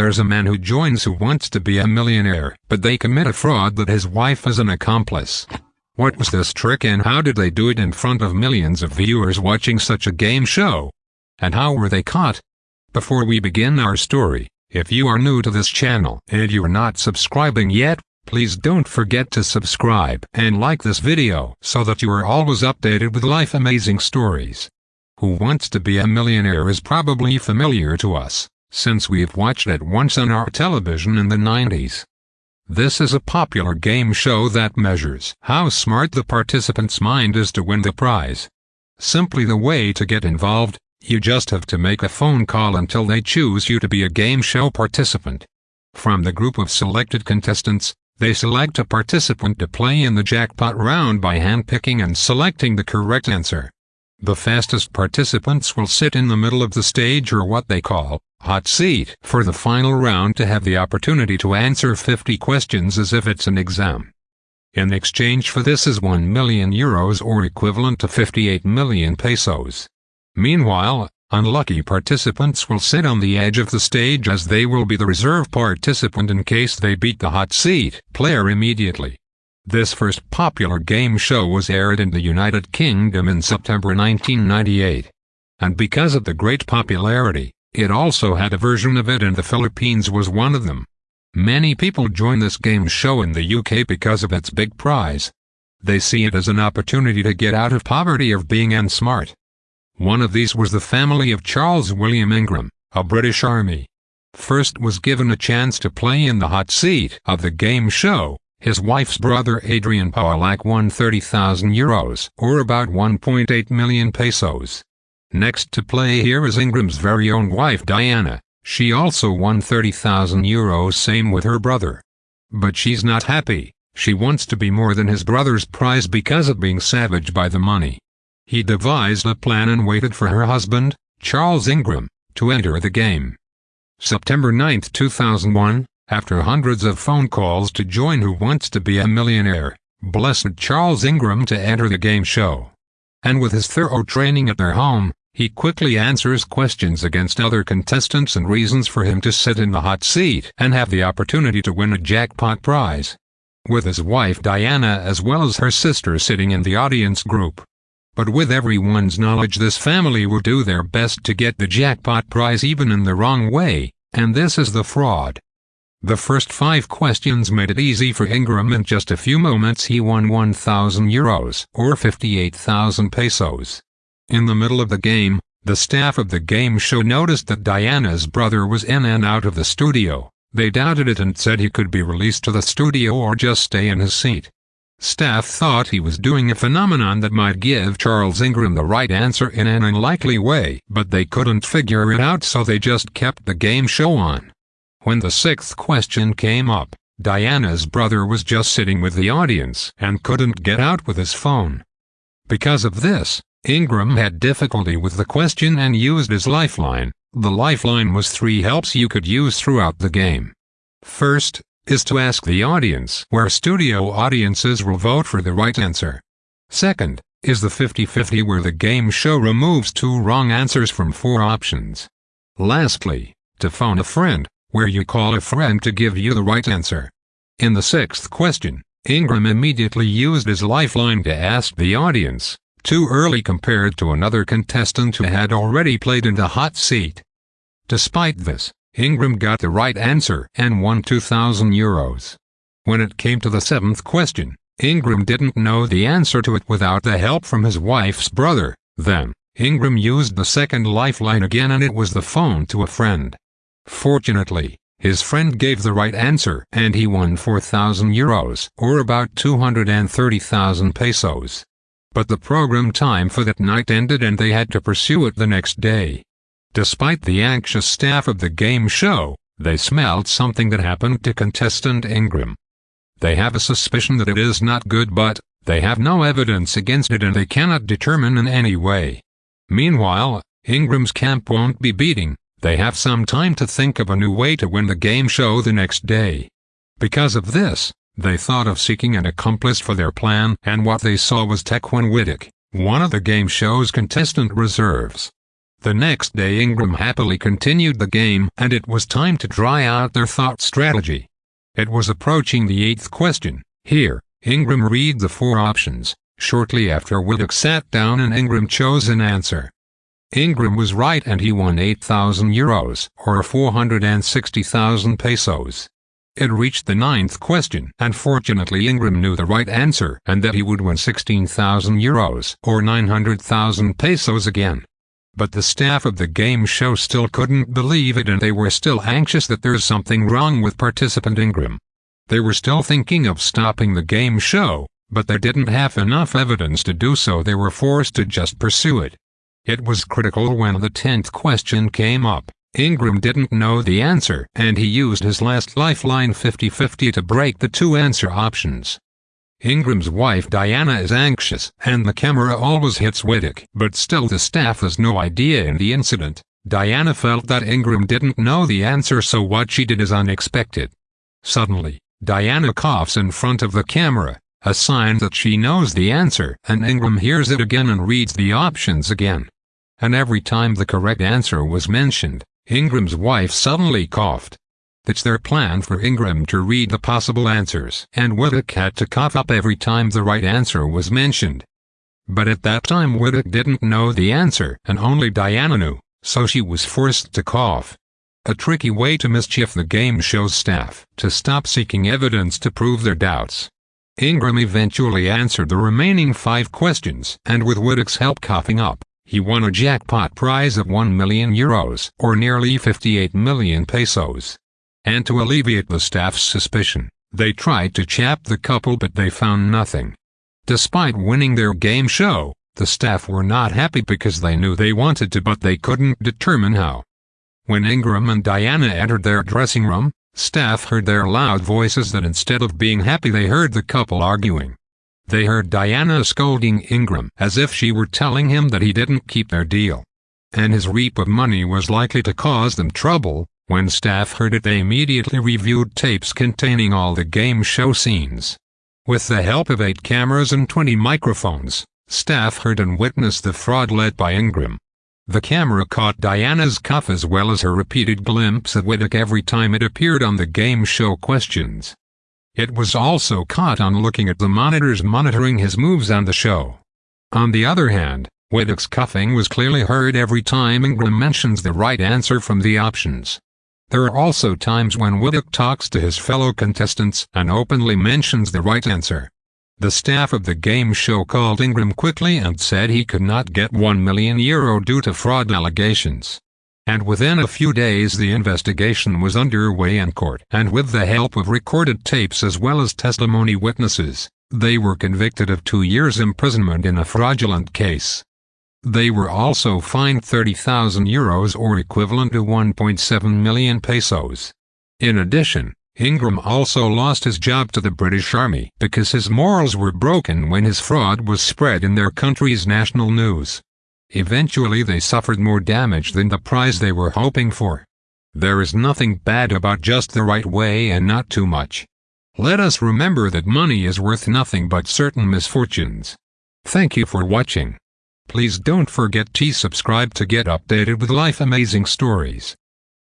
There's a man who joins who wants to be a millionaire, but they commit a fraud that his wife is an accomplice. What was this trick and how did they do it in front of millions of viewers watching such a game show? And how were they caught? Before we begin our story, if you are new to this channel and you are not subscribing yet, please don't forget to subscribe and like this video so that you are always updated with life amazing stories. Who Wants to Be a Millionaire is probably familiar to us, since we've watched it once on our television in the 90s. This is a popular game show that measures how smart the participant's mind is to win the prize. Simply the way to get involved, you just have to make a phone call until they choose you to be a game show participant. From the group of selected contestants, they select a participant to play in the jackpot round by handpicking and selecting the correct answer. The fastest participants will sit in the middle of the stage or what they call hot seat for the final round to have the opportunity to answer 50 questions as if it's an exam. In exchange for this is 1 million euros or equivalent to 58 million pesos. Meanwhile, unlucky participants will sit on the edge of the stage as they will be the reserve participant in case they beat the hot seat player immediately. This first popular game show was aired in the United Kingdom in September 1998. And because of the great popularity, it also had a version of it in the Philippines was one of them. Many people join this game show in the UK because of its big prize. They see it as an opportunity to get out of poverty of being unsmart. One of these was the family of Charles William Ingram, a British Army. First was given a chance to play in the hot seat of the game show. His wife's brother Adrian Pollock won 30,000 euros, or about 1.8 million pesos. Next to play here is Ingram's very own wife Diana. She also won 30,000 euros same with her brother. But she's not happy. She wants to be more than his brother's prize because of being savaged by the money. He devised a plan and waited for her husband, Charles Ingram, to enter the game. September 9, 2001, after hundreds of phone calls to join Who Wants to Be a Millionaire, blessed Charles Ingram to enter the game show. And with his thorough training at their home, he quickly answers questions against other contestants and reasons for him to sit in the hot seat and have the opportunity to win a jackpot prize. With his wife Diana as well as her sister sitting in the audience group, but with everyone's knowledge this family will do their best to get the jackpot prize even in the wrong way, and this is the fraud. The first five questions made it easy for Ingram in just a few moments he won 1,000 euros, or 58,000 pesos. In the middle of the game, the staff of the game show noticed that Diana's brother was in and out of the studio. They doubted it and said he could be released to the studio or just stay in his seat. Staff thought he was doing a phenomenon that might give Charles Ingram the right answer in an unlikely way, but they couldn't figure it out so they just kept the game show on. When the sixth question came up, Diana's brother was just sitting with the audience and couldn't get out with his phone. Because of this, Ingram had difficulty with the question and used his lifeline. The lifeline was three helps you could use throughout the game. First, is to ask the audience where studio audiences will vote for the right answer. Second, is the 50-50 where the game show removes two wrong answers from four options. Lastly, to phone a friend, where you call a friend to give you the right answer. In the sixth question, Ingram immediately used his lifeline to ask the audience, too early compared to another contestant who had already played in the hot seat. Despite this, Ingram got the right answer and won 2,000 euros. When it came to the seventh question, Ingram didn't know the answer to it without the help from his wife's brother. Then, Ingram used the second lifeline again and it was the phone to a friend. Fortunately, his friend gave the right answer and he won 4,000 euros, or about 230,000 pesos. But the program time for that night ended and they had to pursue it the next day. Despite the anxious staff of the game show, they smelled something that happened to contestant Ingram. They have a suspicion that it is not good but, they have no evidence against it and they cannot determine in any way. Meanwhile, Ingram's camp won't be beating, they have some time to think of a new way to win the game show the next day. Because of this, they thought of seeking an accomplice for their plan and what they saw was Tecwen Whittock, one of the game show's contestant reserves. The next day Ingram happily continued the game and it was time to try out their thought strategy. It was approaching the eighth question. Here, Ingram read the four options. Shortly after Whittock sat down and Ingram chose an answer. Ingram was right and he won 8,000 euros, or 460,000 pesos. It reached the ninth question, and fortunately Ingram knew the right answer and that he would win 16,000 euros, or 900,000 pesos again. But the staff of the game show still couldn't believe it and they were still anxious that there's something wrong with participant Ingram. They were still thinking of stopping the game show, but they didn't have enough evidence to do so they were forced to just pursue it. It was critical when the tenth question came up. Ingram didn't know the answer, and he used his last lifeline 50-50 to break the two answer options. Ingram's wife Diana is anxious, and the camera always hits Whittock, but still the staff has no idea in the incident. Diana felt that Ingram didn't know the answer so what she did is unexpected. Suddenly, Diana coughs in front of the camera, a sign that she knows the answer, and Ingram hears it again and reads the options again. And every time the correct answer was mentioned, Ingram's wife suddenly coughed. It's their plan for Ingram to read the possible answers, and Whittock had to cough up every time the right answer was mentioned. But at that time Whittock didn't know the answer, and only Diana knew, so she was forced to cough. A tricky way to mischief the game show's staff, to stop seeking evidence to prove their doubts. Ingram eventually answered the remaining five questions, and with Whittock's help coughing up, he won a jackpot prize of 1 million euros, or nearly 58 million pesos. And to alleviate the staff's suspicion, they tried to chap the couple but they found nothing. Despite winning their game show, the staff were not happy because they knew they wanted to but they couldn't determine how. When Ingram and Diana entered their dressing room, Staff heard their loud voices that instead of being happy they heard the couple arguing. They heard Diana scolding Ingram as if she were telling him that he didn't keep their deal. And his reap of money was likely to cause them trouble. When staff heard it they immediately reviewed tapes containing all the game show scenes. With the help of eight cameras and 20 microphones, staff heard and witnessed the fraud led by Ingram. The camera caught Diana's cough as well as her repeated glimpse of Whittock every time it appeared on the game show questions. It was also caught on looking at the monitors monitoring his moves on the show. On the other hand, Whittock's coughing was clearly heard every time Ingram mentions the right answer from the options. There are also times when Whittock talks to his fellow contestants and openly mentions the right answer. The staff of the game show called Ingram quickly and said he could not get 1 million euro due to fraud allegations. And within a few days the investigation was underway in court, and with the help of recorded tapes as well as testimony witnesses, they were convicted of two years imprisonment in a fraudulent case. They were also fined 30,000 euros or equivalent to 1.7 million pesos. In addition, Ingram also lost his job to the British Army because his morals were broken when his fraud was spread in their country's national news. Eventually they suffered more damage than the prize they were hoping for. There is nothing bad about just the right way and not too much. Let us remember that money is worth nothing but certain misfortunes. Thank you for watching. Please don't forget to subscribe to get updated with life amazing stories.